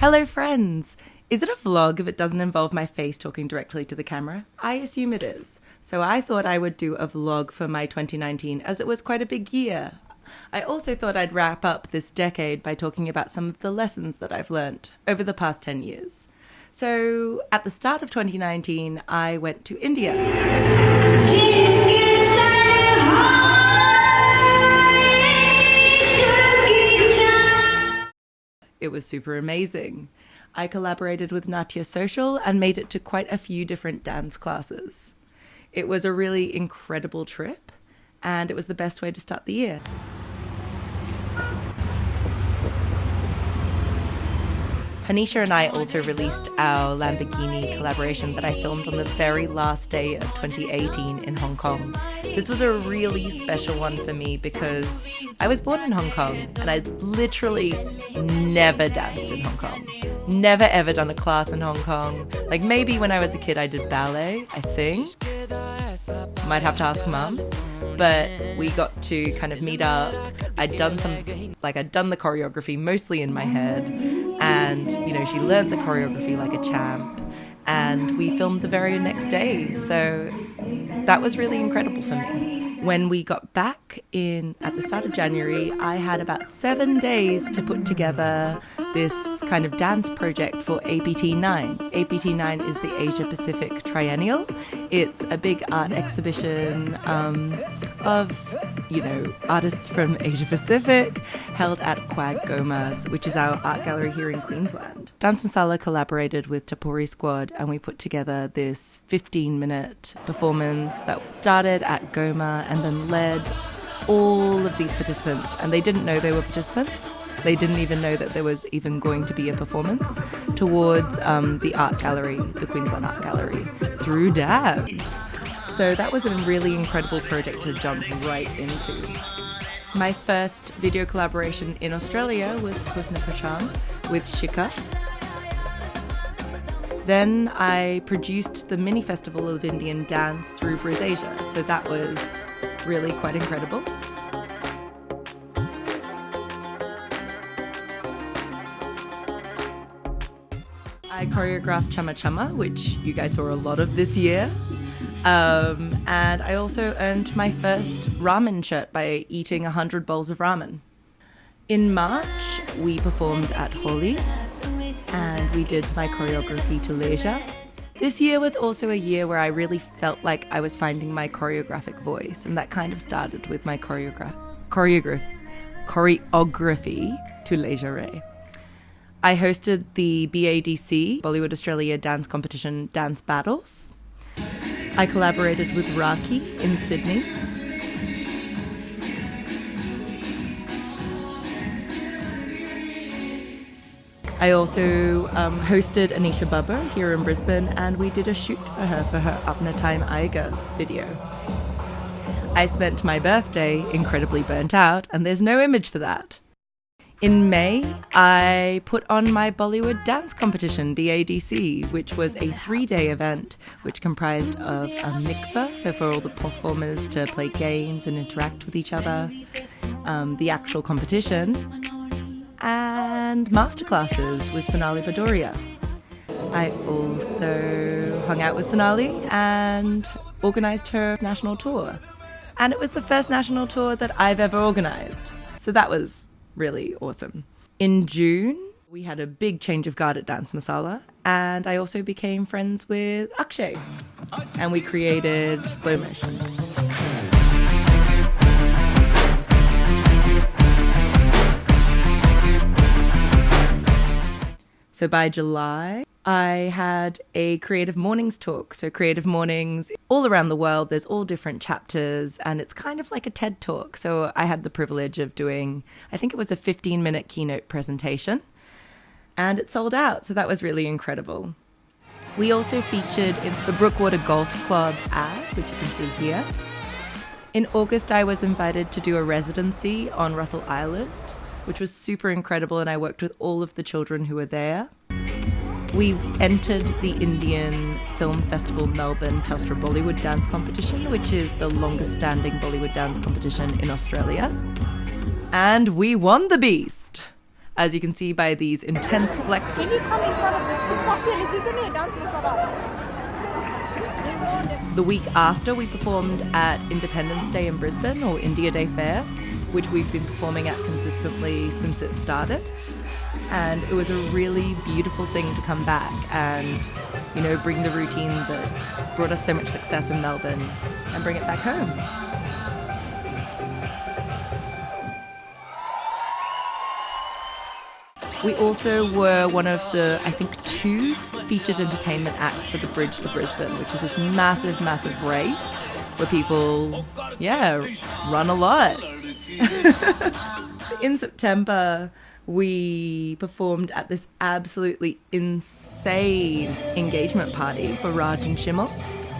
Hello, friends! Is it a vlog if it doesn't involve my face talking directly to the camera? I assume it is. So I thought I would do a vlog for my 2019 as it was quite a big year. I also thought I'd wrap up this decade by talking about some of the lessons that I've learnt over the past 10 years. So at the start of 2019, I went to India. It was super amazing. I collaborated with Natya Social and made it to quite a few different dance classes. It was a really incredible trip, and it was the best way to start the year. Hanisha and I also released our Lamborghini collaboration that I filmed on the very last day of 2018 in Hong Kong. This was a really special one for me because I was born in Hong Kong and I literally never danced in Hong Kong. Never ever done a class in Hong Kong. Like maybe when I was a kid I did ballet, I think. Might have to ask mum. But we got to kind of meet up. I'd done some, like, I'd done the choreography mostly in my head. And, you know, she learned the choreography like a champ. And we filmed the very next day. So that was really incredible for me. When we got back in at the start of January, I had about seven days to put together this kind of dance project for APT9. APT9 is the Asia Pacific Triennial. It's a big art exhibition um, of, you know, artists from Asia Pacific held at QAGOMA's, which is our art gallery here in Queensland. Dance Masala collaborated with Tapori Squad and we put together this 15 minute performance that started at GOMA and then led all of these participants, and they didn't know they were participants. They didn't even know that there was even going to be a performance towards um, the art gallery, the Queensland Art Gallery, through dance. So that was a really incredible project to jump right into. My first video collaboration in Australia was Husna Pachan with Shika. Then I produced the mini festival of Indian dance through BrisAsia, so that was really quite incredible. I choreographed Chama Chama, which you guys saw a lot of this year. Um, and I also earned my first ramen shirt by eating 100 bowls of ramen. In March, we performed at Holi and we did my choreography to Leisure. This year was also a year where I really felt like I was finding my choreographic voice, and that kind of started with my choreograph choreography to Leisure I hosted the BADC, Bollywood Australia Dance Competition Dance Battles. I collaborated with Raki in Sydney. I also um, hosted Anisha Bubber here in Brisbane and we did a shoot for her for her Apna Time Aayega video. I spent my birthday incredibly burnt out and there's no image for that. In May, I put on my Bollywood dance competition, the ADC, which was a three day event which comprised of a mixer, so for all the performers to play games and interact with each other, um, the actual competition, and masterclasses with Sonali Bhadoria. I also hung out with Sonali and organised her national tour. And it was the first national tour that I've ever organised. So that was really awesome. In June, we had a big change of guard at Dance Masala, and I also became friends with Akshay, and we created slow motion. So by July, I had a Creative Mornings talk. So, Creative Mornings, all around the world, there's all different chapters, and it's kind of like a TED talk. So, I had the privilege of doing, I think it was a 15 minute keynote presentation, and it sold out. So, that was really incredible. We also featured in the Brookwater Golf Club ad, which you can see here. In August, I was invited to do a residency on Russell Island, which was super incredible, and I worked with all of the children who were there. We entered the Indian Film Festival Melbourne Telstra Bollywood Dance Competition, which is the longest standing Bollywood dance competition in Australia. And we won the beast! as you can see by these intense flexes. The week after, we performed at Independence Day in Brisbane or India Day Fair, which we've been performing at consistently since it started. And it was a really beautiful thing to come back and, you know, bring the routine that brought us so much success in Melbourne and bring it back home. We also were one of the, I think, two featured entertainment acts for the Bridge to Brisbane, which is this massive, massive race where people, yeah, run a lot. In September, we performed at this absolutely insane engagement party for Raj and Shimmer,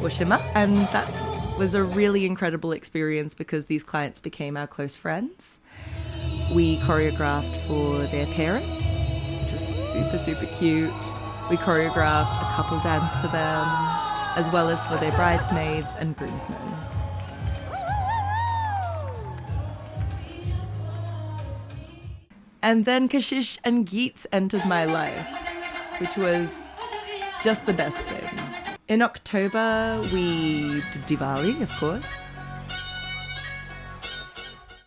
or Shimmer, and that was a really incredible experience because these clients became our close friends. We choreographed for their parents, which was super, super cute. We choreographed a couple dance for them, as well as for their bridesmaids and groomsmen. And then Kashish and Geets entered my life, which was just the best thing. In October, we did Diwali, of course.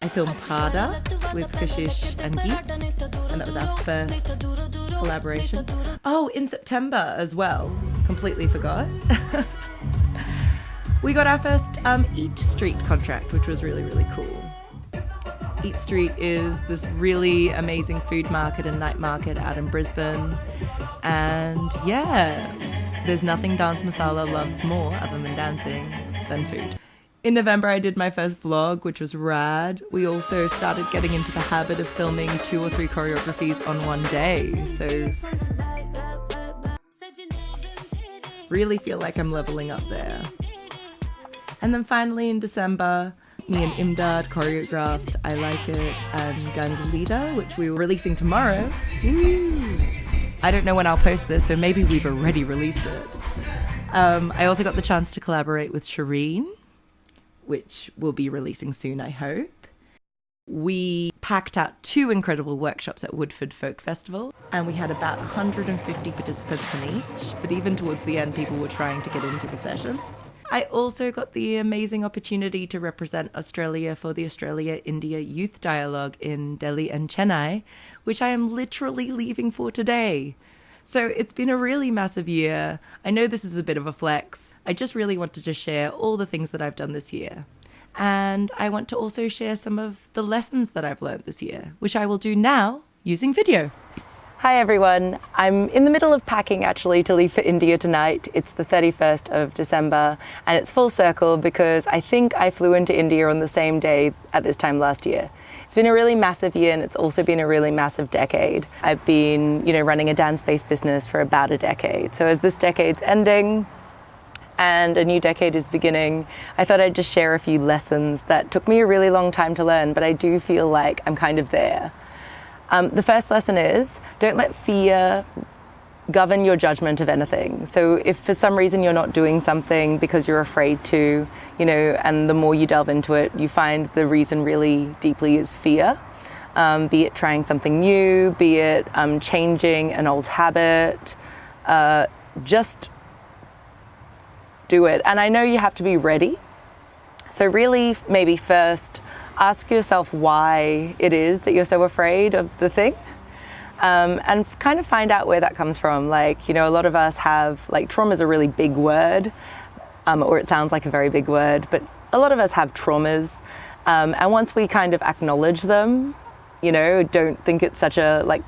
I filmed Prada with Kashish and Geets, and that was our first collaboration. Oh, in September as well. Completely forgot. we got our first um, Eat Street contract, which was really, really cool. Eat Street is this really amazing food market and night market out in Brisbane. And yeah, there's nothing Dance Masala loves more other than dancing than food. In November, I did my first vlog, which was rad. We also started getting into the habit of filming two or three choreographies on one day. So, really feel like I'm leveling up there. And then finally in December, me and Imdad choreographed I Like It and Gangulita, which we were releasing tomorrow. I don't know when I'll post this, so maybe we've already released it. Um, I also got the chance to collaborate with Shireen, which we'll be releasing soon, I hope. We packed out two incredible workshops at Woodford Folk Festival, and we had about 150 participants in each. But even towards the end, people were trying to get into the session. I also got the amazing opportunity to represent Australia for the Australia India Youth Dialogue in Delhi and Chennai, which I am literally leaving for today. So it's been a really massive year. I know this is a bit of a flex. I just really wanted to share all the things that I've done this year. And I want to also share some of the lessons that I've learned this year, which I will do now using video. Hi everyone. I'm in the middle of packing actually to leave for India tonight. It's the 31st of December and it's full circle because I think I flew into India on the same day at this time last year. It's been a really massive year and it's also been a really massive decade. I've been, you know, running a dance-based business for about a decade. So as this decade's ending, and a new decade is beginning, I thought I'd just share a few lessons that took me a really long time to learn, but I do feel like I'm kind of there. Um, the first lesson is don't let fear govern your judgment of anything. So if for some reason you're not doing something because you're afraid to, you know, and the more you delve into it, you find the reason really deeply is fear. Um, be it trying something new, be it um, changing an old habit, uh, just do it. And I know you have to be ready. So really, maybe first ask yourself why it is that you're so afraid of the thing. Um, and kind of find out where that comes from. Like, you know, a lot of us have, like, trauma is a really big word, um, or it sounds like a very big word, but a lot of us have traumas. Um, and once we kind of acknowledge them, you know, don't think it's such a, like,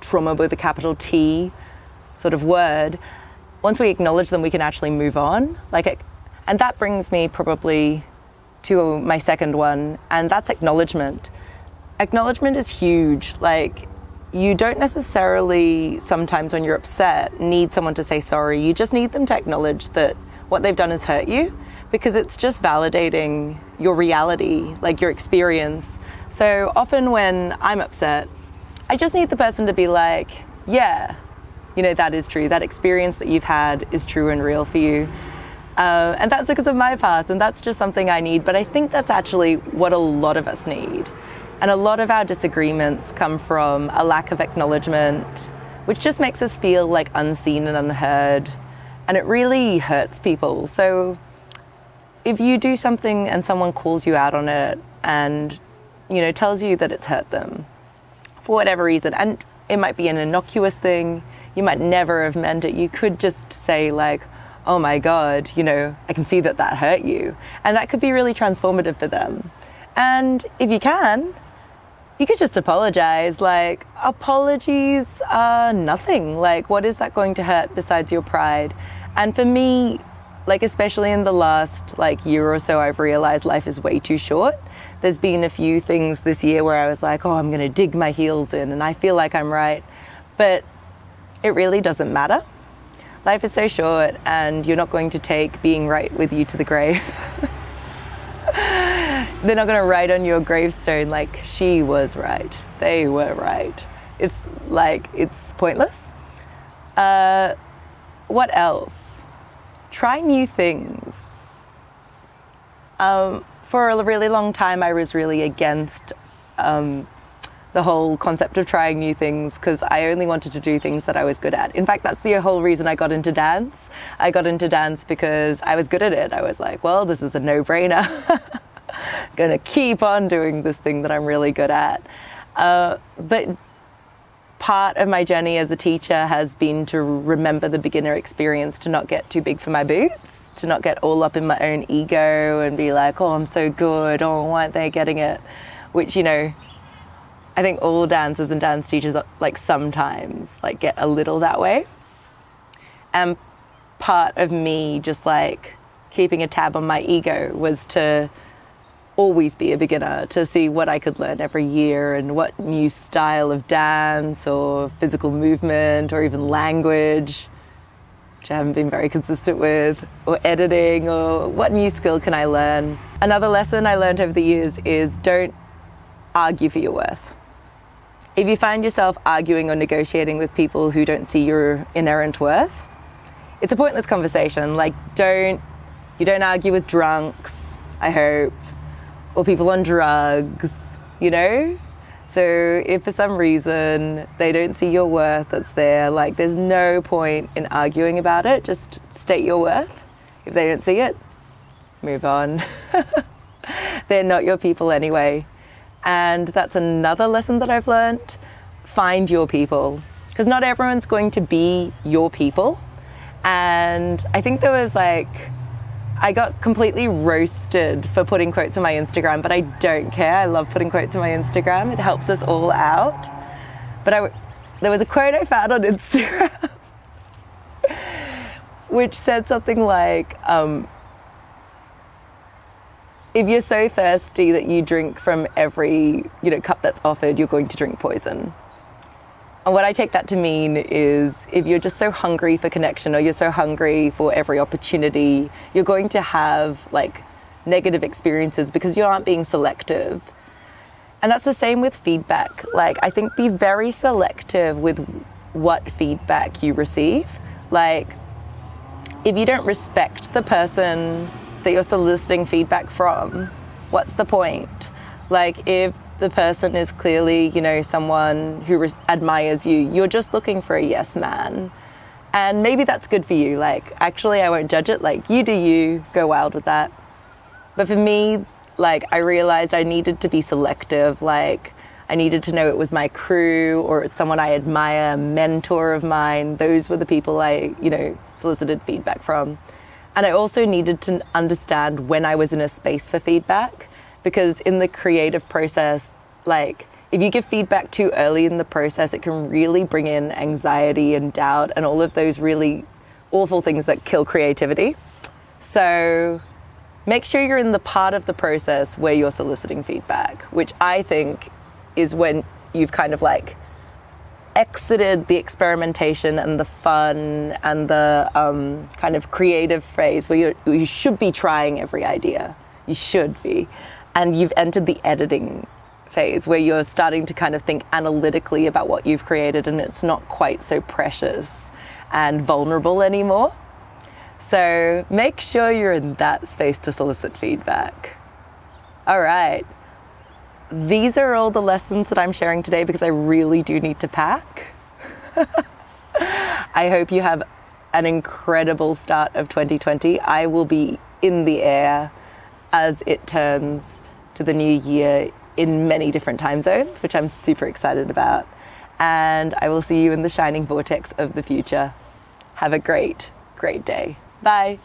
trauma with a capital T sort of word, once we acknowledge them, we can actually move on. Like, and that brings me probably to my second one, and that's acknowledgement. Acknowledgement is huge. Like, you don't necessarily, sometimes when you're upset, need someone to say sorry. You just need them to acknowledge that what they've done has hurt you because it's just validating your reality, like your experience. So often when I'm upset, I just need the person to be like, yeah, you know, that is true. That experience that you've had is true and real for you. Uh, and that's because of my past, and that's just something I need. But I think that's actually what a lot of us need And a lot of our disagreements come from a lack of acknowledgement, which just makes us feel like unseen and unheard. And it really hurts people. So if you do something and someone calls you out on it and, you know, tells you that it's hurt them for whatever reason, and it might be an innocuous thing, you might never have meant it, you could just say, like, oh my God, you know, I can see that that hurt you. And that could be really transformative for them. And if you can, you could just apologize. Like, apologies are nothing. Like, what is that going to hurt besides your pride? And for me, like, especially in the last like year or so, I've realized life is way too short. There's been a few things this year where I was like, oh, I'm going to dig my heels in and I feel like I'm right. But it really doesn't matter. Life is so short and you're not going to take being right with you to the grave. they're not going to write on your gravestone like she was right they were right it's like it's pointless uh, what else try new things um, for a really long time i was really against um, the whole concept of trying new things because I only wanted to do things that I was good at. In fact, that's the whole reason I got into dance. I got into dance because I was good at it. I was like, well, this is a no brainer. going to keep on doing this thing that I'm really good at. Uh, but part of my journey as a teacher has been to remember the beginner experience, to not get too big for my boots, to not get all up in my own ego and be like, oh, I'm so good, oh, why aren't they getting it? Which, you know, I think all dancers and dance teachers, like sometimes, like get a little that way. And part of me just like keeping a tab on my ego was to always be a beginner to see what I could learn every year and what new style of dance or physical movement or even language, which I haven't been very consistent with, or editing, or what new skill can I learn. Another lesson I learned over the years is don't argue for your worth. If you find yourself arguing or negotiating with people who don't see your inherent worth, it's a pointless conversation. Like, don't, you don't argue with drunks, I hope or people on drugs, you know? So if for some reason they don't see your worth that's there, like there's no point in arguing about it. Just state your worth. If they don't see it, move on. They're not your people anyway. And that's another lesson that I've learned. Find your people. Because not everyone's going to be your people. And I think there was like I got completely roasted for putting quotes on my Instagram, but I don't care. I love putting quotes on my Instagram. It helps us all out. But I, there was a quote I found on Instagram which said something like, um, if you're so thirsty that you drink from every you know cup that's offered, you're going to drink poison. And what I take that to mean is if you're just so hungry for connection or you're so hungry for every opportunity, you're going to have like negative experiences because you aren't being selective. And that's the same with feedback. Like, I think be very selective with what feedback you receive. Like, if you don't respect the person that you're soliciting feedback from, what's the point? Like, if the person is clearly, you know, someone who res- admires you. You're just looking for a yes man. And maybe that's good for you. Like, actually, I won't judge it. Like, you do you, go wild with that. But for me, like, I realized I needed to be selective. Like, I needed to know it was my crew or someone I admire, mentor of mine. Those were the people I, you know, solicited feedback from. And I also needed to understand when I was in a space for feedback because in the creative process, like if you give feedback too early in the process, it can really bring in anxiety and doubt and all of those really awful things that kill creativity. So make sure you're in the part of the process where you're soliciting feedback, which I think is when you've kind of like exited the experimentation and the fun and the um, kind of creative phase where you should be trying every idea. You should be and you've entered the editing phase where you're starting to kind of think analytically about what you've created and it's not quite so precious and vulnerable anymore. So make sure you're in that space to solicit feedback. All right. these are all the lessons that I'm sharing today because I really do need to pack. I hope you have an incredible start of 2020. I will be in the air as it turns to the new year in many different time zones, which I'm super excited about. And I will see you in the shining vortex of the future. Have a great, great day. Bye.